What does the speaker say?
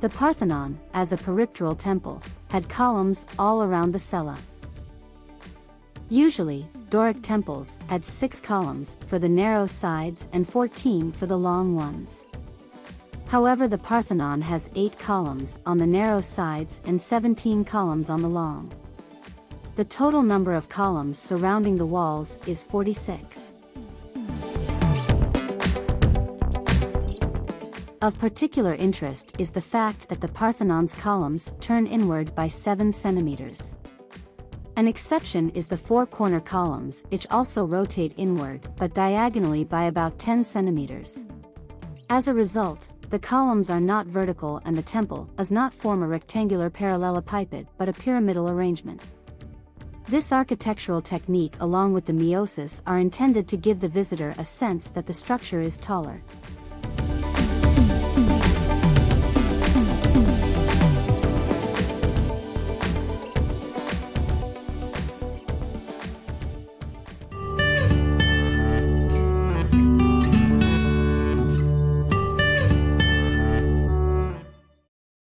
The Parthenon, as a peripteral temple, had columns all around the cella. Usually, Doric temples had six columns for the narrow sides and 14 for the long ones. However the Parthenon has 8 columns on the narrow sides and 17 columns on the long. The total number of columns surrounding the walls is 46. Of particular interest is the fact that the Parthenon's columns turn inward by 7 centimeters. An exception is the four corner columns which also rotate inward but diagonally by about 10 centimeters. As a result, the columns are not vertical and the temple does not form a rectangular parallelepiped but a pyramidal arrangement. This architectural technique along with the meiosis are intended to give the visitor a sense that the structure is taller.